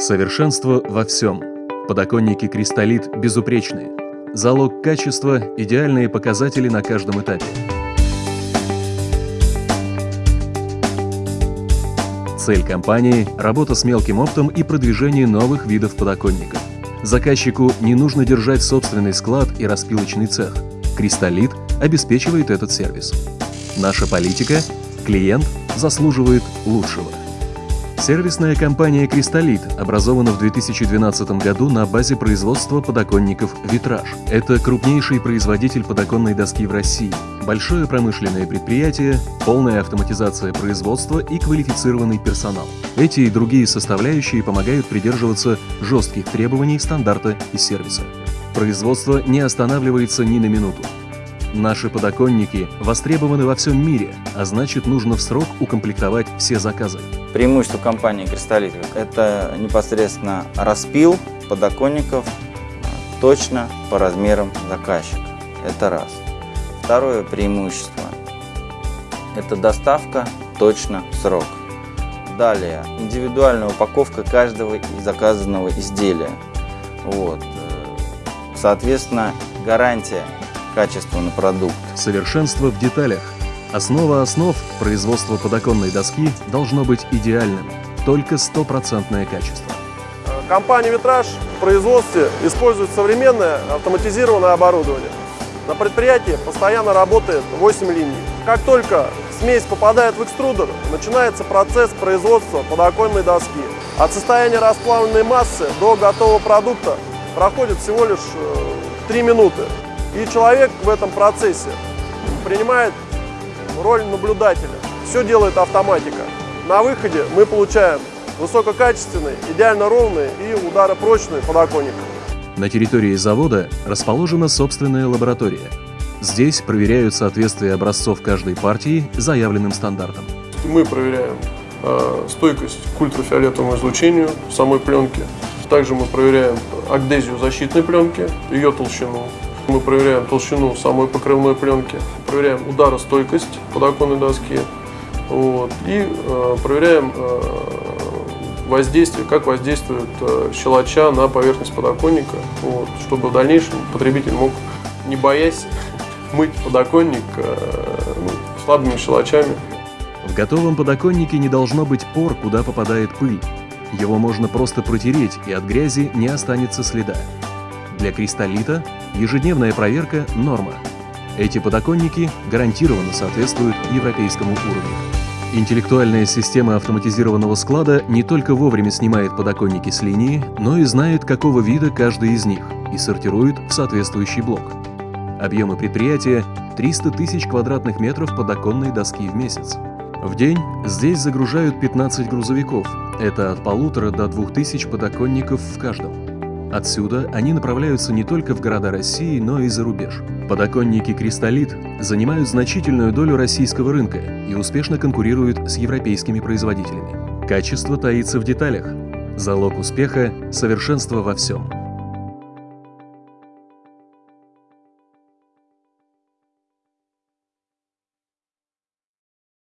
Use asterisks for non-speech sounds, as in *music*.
Совершенство во всем. Подоконники «Кристаллит» безупречные. Залог качества – идеальные показатели на каждом этапе. Цель компании – работа с мелким оптом и продвижение новых видов подоконников. Заказчику не нужно держать собственный склад и распилочный цех. «Кристаллит» обеспечивает этот сервис. Наша политика – клиент заслуживает лучшего. Сервисная компания «Кристаллит» образована в 2012 году на базе производства подоконников «Витраж». Это крупнейший производитель подоконной доски в России, большое промышленное предприятие, полная автоматизация производства и квалифицированный персонал. Эти и другие составляющие помогают придерживаться жестких требований стандарта и сервиса. Производство не останавливается ни на минуту. Наши подоконники востребованы во всем мире, а значит нужно в срок укомплектовать все заказы. Преимущество компании «Кристаллит» – это непосредственно распил подоконников а, точно по размерам заказчика. Это раз. Второе преимущество – это доставка точно в срок. Далее, индивидуальная упаковка каждого заказанного изделия. Вот. Э, соответственно, гарантия качества на продукт. Совершенство в деталях. Основа основ производства подоконной доски должно быть идеальным. Только стопроцентное качество. Компания «Витраж» в производстве использует современное автоматизированное оборудование. На предприятии постоянно работает 8 линий. Как только смесь попадает в экструдер, начинается процесс производства подоконной доски. От состояния расплавленной массы до готового продукта проходит всего лишь 3 э, минуты. И человек в этом процессе принимает роль наблюдателя. Все делает автоматика. На выходе мы получаем высококачественный, идеально ровный и ударопрочный подоконник. На территории завода расположена собственная лаборатория. Здесь проверяют соответствие образцов каждой партии заявленным стандартам. Мы проверяем э, стойкость к ультрафиолетовому излучению самой пленки. Также мы проверяем агдезию защитной пленки, ее толщину, мы проверяем толщину самой покрывной пленки, проверяем ударостойкость подоконной доски вот, и э, проверяем э, воздействие, как воздействует э, щелоча на поверхность подоконника, вот, чтобы в дальнейшем потребитель мог, не боясь, *laughs* мыть подоконник э, ну, слабыми щелочами. В готовом подоконнике не должно быть пор, куда попадает пыль. Его можно просто протереть, и от грязи не останется следа. Для кристаллита ежедневная проверка – норма. Эти подоконники гарантированно соответствуют европейскому уровню. Интеллектуальная система автоматизированного склада не только вовремя снимает подоконники с линии, но и знает, какого вида каждый из них, и сортирует в соответствующий блок. Объемы предприятия – 300 тысяч квадратных метров подоконной доски в месяц. В день здесь загружают 15 грузовиков, это от полутора до двух тысяч подоконников в каждом. Отсюда они направляются не только в города России, но и за рубеж. Подоконники «Кристаллит» занимают значительную долю российского рынка и успешно конкурируют с европейскими производителями. Качество таится в деталях. Залог успеха – совершенство во всем.